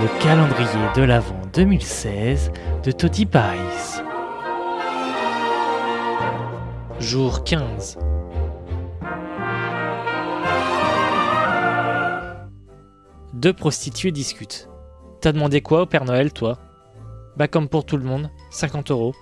Le calendrier de l'Avent 2016 de Toddy Paris. Jour 15. Deux prostituées discutent. T'as demandé quoi au Père Noël, toi? Bah comme pour tout le monde, 50 euros.